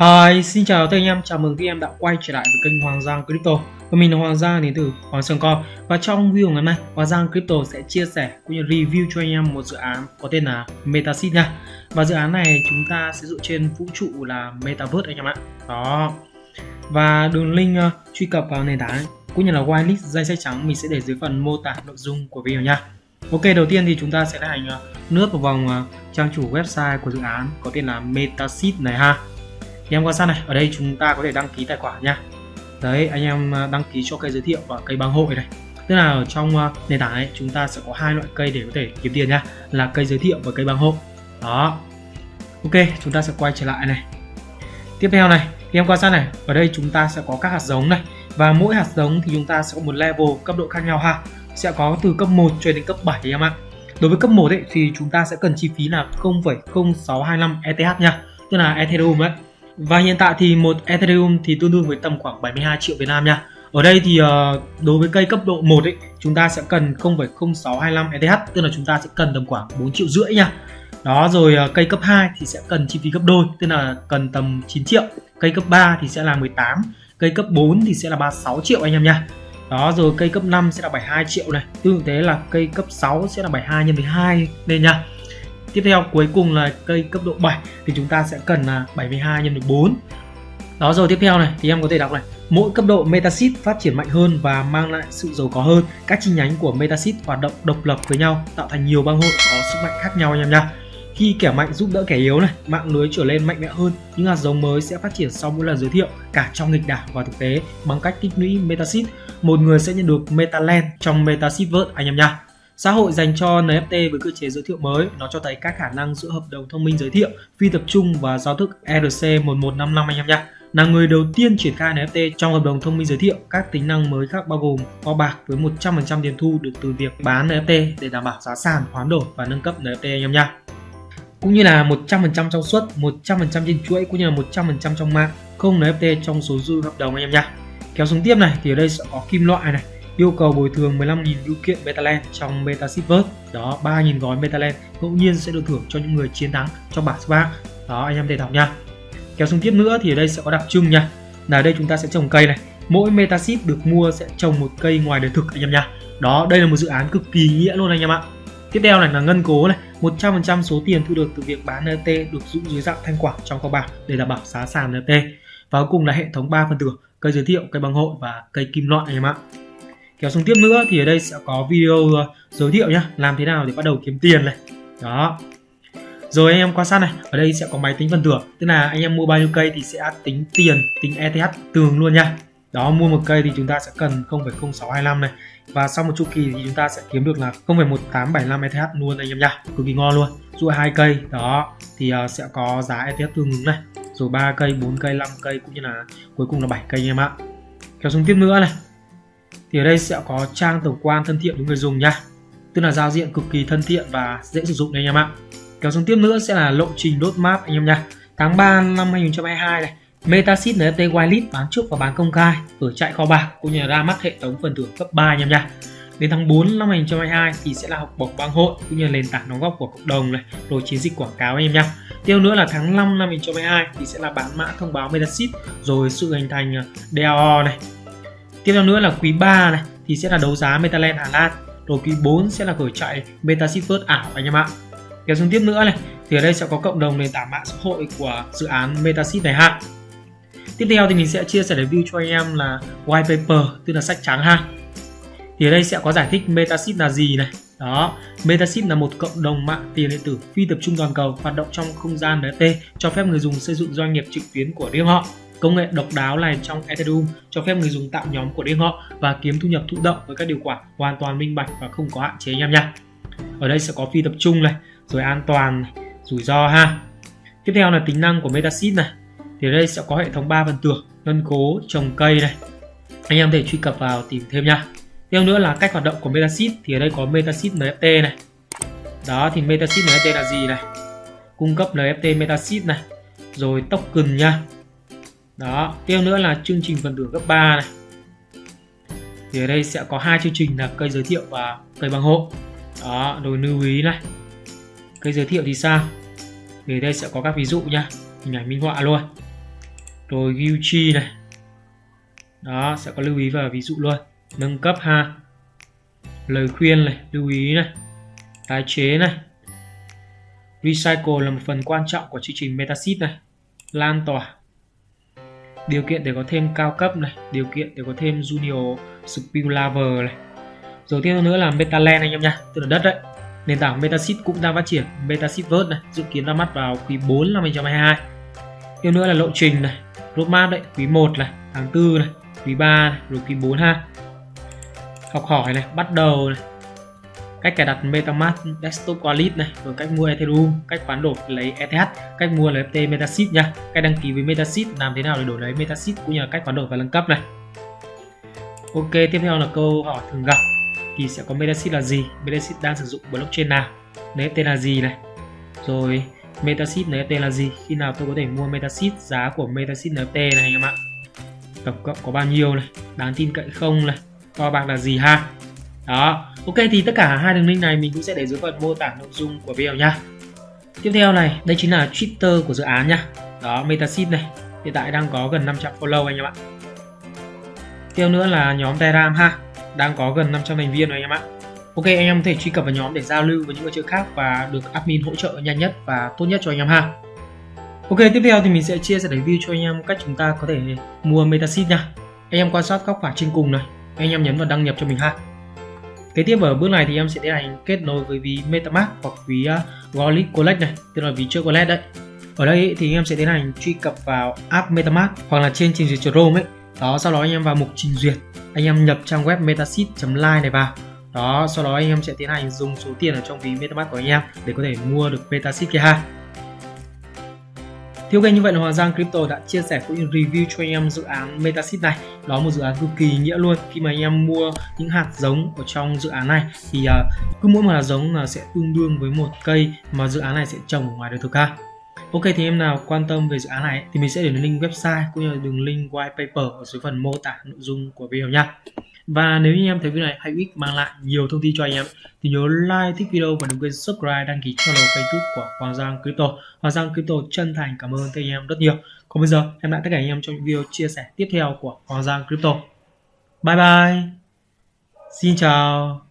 Hi, xin chào tất cả anh em, chào mừng các em đã quay trở lại với kênh Hoàng Giang Crypto. Và mình là Hoàng Giang đến từ Hoàng Sơn Co. Và trong video ngày hôm nay, Hoàng Giang Crypto sẽ chia sẻ cũng như review cho anh em một dự án có tên là Metaseed nha. Và dự án này chúng ta sẽ dựa trên vũ trụ là Metaverse anh em ạ. Đó. Và đường link uh, truy cập vào nền tảng cũng như là whitelist danh sách trắng mình sẽ để dưới phần mô tả nội dung của video nha. Ok, đầu tiên thì chúng ta sẽ hành uh, nước vào vòng uh, trang chủ website của dự án có tên là Metaseed này ha thì em quan sát này ở đây chúng ta có thể đăng ký tài khoản nha. Đấy anh em à, đăng ký cho cây giới thiệu và cây băng hội này. Tức là ở trong à, nền tảng này chúng ta sẽ có hai loại cây để có thể kiếm tiền nha là cây giới thiệu và cây băng hội. Đó. Ok chúng ta sẽ quay trở lại này. Tiếp theo này thì em quan sát này ở đây chúng ta sẽ có các hạt giống này. Và mỗi hạt giống thì chúng ta sẽ có một level cấp độ khác nhau ha. Sẽ có từ cấp 1 cho đến cấp 7 em ạ. Đối với cấp 1 ấy, thì chúng ta sẽ cần chi phí là 0,0625 ETH nha. Tức là Ethereum đấy và hiện tại thì một Ethereum thì tương đương với tầm khoảng 72 triệu Việt Nam nha. Ở đây thì uh, đối với cây cấp độ 1 ấy, chúng ta sẽ cần 0,0625 ETH, tức là chúng ta sẽ cần tầm khoảng 4 triệu rưỡi nha. Đó rồi uh, cây cấp 2 thì sẽ cần chi phí gấp đôi, tức là cần tầm 9 triệu. Cây cấp 3 thì sẽ là 18, cây cấp 4 thì sẽ là 36 triệu anh em nha. Đó rồi cây cấp 5 sẽ là 72 triệu này, tương tự thế là cây cấp 6 sẽ là 72 nhân với 2 nên nha. Tiếp theo cuối cùng là cây cấp độ 7 thì chúng ta sẽ cần là 72 nhân được 4. Đó rồi tiếp theo này thì em có thể đọc này Mỗi cấp độ Metaseed phát triển mạnh hơn và mang lại sự giàu có hơn. Các chi nhánh của Metaseed hoạt động độc lập với nhau, tạo thành nhiều bang hội có sức mạnh khác nhau anh em nha. Khi kẻ mạnh giúp đỡ kẻ yếu này, mạng lưới trở lên mạnh mẽ hơn, những hạt giống mới sẽ phát triển sau mỗi lần giới thiệu cả trong nghịch đảo và thực tế bằng cách tích lũy Metaseed. Một người sẽ nhận được Metaland trong Metaseedverse anh em nha. Xã hội dành cho NFT với cơ chế giới thiệu mới, nó cho thấy các khả năng giữa hợp đồng thông minh giới thiệu, phi tập trung và giao thức ERC1155 anh em nhé. Là người đầu tiên triển khai NFT trong hợp đồng thông minh giới thiệu, các tính năng mới khác bao gồm kho bạc với 100% tiền thu được từ việc bán NFT để đảm bảo giá sàn, hoán đổi và nâng cấp NFT anh em nha. Cũng như là 100% trong suất, 100% trên chuỗi cũng như là 100% trong mạng, không NFT trong số dư hợp đồng anh em nha. Kéo xuống tiếp này thì ở đây sẽ có kim loại này, yêu cầu bồi thường 15.000 bưu kiện Betaland trong Metaseedverse. Đó, 3.000 gói Betaland ngẫu nhiên sẽ được thưởng cho những người chiến thắng trong bảng Spark. Đó, anh em thể đọc nha. Kéo xuống tiếp nữa thì ở đây sẽ có đặc trưng nha. Là đây chúng ta sẽ trồng cây này. Mỗi Metaseed được mua sẽ trồng một cây ngoài đời thực anh em nha. Đó, đây là một dự án cực kỳ nghĩa luôn anh em ạ. Tiếp theo này là ngân cố này, 100% số tiền thu được từ việc bán NFT được giữ dưới dạng thanh khoản trong kho bạc để đảm bảo giá sàn NFT. Và cuối cùng là hệ thống 3 phần tử, cây giới thiệu, cây băng hội và cây kim loại anh em ạ kéo xuống tiếp nữa thì ở đây sẽ có video ờ, giới thiệu nhá làm thế nào để bắt đầu kiếm tiền này. Đó. Rồi anh em quan sát này ở đây sẽ có máy tính phần thưởng tức là anh em mua bao nhiêu cây thì sẽ tính tiền tính ETH tường luôn nha. Đó mua một cây thì chúng ta sẽ cần 0,0625 này. Và sau một chu kỳ thì chúng ta sẽ kiếm được là 0,1875 ETH luôn anh em nha cực kỳ ngon luôn. Dụ hai cây đó thì uh, sẽ có giá ETH tương ứng này. Rồi ba cây 4 cây 5 cây cũng như là cuối cùng là 7 cây anh em ạ. Kéo xuống tiếp nữa này thì ở đây sẽ có trang tổng quan thân thiện với người dùng nha. Tức là giao diện cực kỳ thân thiện và dễ sử dụng đấy anh em ạ. Kéo xuống tiếp nữa sẽ là lộ trình đốt map anh em nha. Tháng 3 năm 2022 này Metasit NFT Whitelist bán trước và bán công khai ở chạy kho bạc cũng như là ra mắt hệ thống phần thưởng cấp 3 anh em nha. Đến tháng 4 năm 2022 thì sẽ là học bổng bang hội cũng như là nền tảng đóng góp của cộng đồng này rồi chiến dịch quảng cáo anh em nha. Tiếp nữa là tháng 5 năm 2022 thì sẽ là bán mã thông báo Metasit rồi sự hình thành à, DAO này tiếp theo nữa là quý 3 này, thì sẽ là đấu giá Metaland Hà Lan. Rồi quý 4 sẽ là khởi chạy Metaseedverse ảo anh em ạ. Kéo xuống tiếp nữa này, thì ở đây sẽ có cộng đồng nền tảng mạng xã hội của dự án Metaseed này ha. Tiếp theo thì mình sẽ chia sẻ review cho anh em là white paper, tức là sách trắng ha. Thì ở đây sẽ có giải thích Metaseed là gì này. Đó Metaseed là một cộng đồng mạng tiền điện tử phi tập trung toàn cầu, hoạt động trong không gian NFT cho phép người dùng xây dựng doanh nghiệp trực tuyến của riêng họ. Công nghệ độc đáo này trong Ethereum cho phép người dùng tạo nhóm của riêng họ và kiếm thu nhập thụ động với các điều khoản hoàn toàn minh bạch và không có hạn chế anh em nha. Ở đây sẽ có phi tập trung này, rồi an toàn, này, rủi ro ha. Tiếp theo là tính năng của Metaseed này. Thì ở đây sẽ có hệ thống 3 phần tử, ngân cố, trồng cây này. Anh em thể truy cập vào tìm thêm nha. Tiếp nữa là cách hoạt động của Metaseed thì ở đây có Metaseed NFT này. Đó thì Metaseed NFT là gì này? Cung cấp NFT Metaseed này. Rồi token nha đó, tiếp nữa là chương trình phần thưởng cấp 3 này. Thì ở đây sẽ có hai chương trình là cây giới thiệu và cây bằng hộ. Đó rồi lưu ý này. Cây giới thiệu thì sao? Thì đây sẽ có các ví dụ nha, hình ảnh minh họa luôn. Rồi Gucci này. Đó, sẽ có lưu ý và ví dụ luôn. Nâng cấp ha. Lời khuyên này, lưu ý này. Tái chế này. Recycle là một phần quan trọng của chương trình metasit này. Lan tỏa điều kiện để có thêm cao cấp này điều kiện để có thêm junior skill lover này. Rồi tiếp nữa là metaland anh em nha tức là đất đấy. Nền tảng metasit cũng đang phát triển metasit vớt này dự kiến ra mắt vào quý 4 năm 2022 tiếp nữa là lộ trình này roadmap đấy quý 1 này tháng 4 này quý 3 này, rồi quý 4 ha học hỏi này bắt đầu này cách cài đặt MetaMask Desktop Wallet này, rồi cách mua Ethereum, cách khoán đổi lấy ETH, cách mua lấy FT MetaSeed nha. Cách đăng ký với MetaSeed làm thế nào để đổi lấy MetaSeed cũng như là cách khoán đổi và nâng cấp này. Ok, tiếp theo là câu hỏi thường gặp. Thì sẽ có MetaSeed là gì? MetaSeed đang sử dụng blockchain nào? NFT là gì này? Rồi MetaSeed NFT là gì? Khi nào tôi có thể mua MetaSeed giá của MetaSeed NFT này anh em ạ. Tổng cộng có bao nhiêu này? Đáng tin cậy không này? Kho bạc là gì ha? Đó. Ok thì tất cả hai đường link này mình cũng sẽ để dưới phần mô tả nội dung của video nha tiếp theo này đây chính là twitter của dự án nha đó metasit này. Hiện tại đang có gần 500 follow anh em ạ. Tiếp nữa là nhóm telegram ha. Đang có gần 500 thành viên rồi anh em ạ. Ok anh em có thể truy cập vào nhóm để giao lưu với những người chơi khác và được admin hỗ trợ nhanh nhất và tốt nhất cho anh em ha. Ok, tiếp theo thì mình sẽ chia sẻ review cho anh em cách chúng ta có thể mua metasit nha. Anh em quan sát góc phải trên cùng này, anh em nhấn vào đăng nhập cho mình ha. Kế tiếp ở bước này thì em sẽ tiến hành kết nối với ví MetaMask hoặc ví uh, Wallet Collect này, tức là ví chơi wallet đấy. Ở đây thì em sẽ tiến hành truy cập vào app MetaMask hoặc là trên trình duyệt Chrome ấy. Đó, sau đó anh em vào mục trình duyệt, anh em nhập trang web metaseed.live này vào. Đó, sau đó anh em sẽ tiến hành dùng số tiền ở trong ví MetaMask của anh em để có thể mua được Metaseed kia ha. Thiếu ok như vậy là Hoàng Giang Crypto đã chia sẻ cũng như review cho anh em dự án Metaseed này. Đó là một dự án cực kỳ nghĩa luôn. Khi mà anh em mua những hạt giống ở trong dự án này thì uh, cứ mỗi một hạt giống là sẽ tương đương với một cây mà dự án này sẽ trồng ở ngoài đời thực ha. Ok thì em nào quan tâm về dự án này thì mình sẽ để link website cũng như là đường link white paper ở dưới phần mô tả nội dung của video nha. Và nếu như em thấy video này hay ích mang lại nhiều thông tin cho anh em thì nhớ like, thích video và đừng quên subscribe, đăng ký channel kênh của Hoàng Giang Crypto. Hoàng Giang Crypto chân thành cảm ơn các anh em rất nhiều. Còn bây giờ em lại tất cả anh em trong những video chia sẻ tiếp theo của Hoàng Giang Crypto. Bye bye. Xin chào.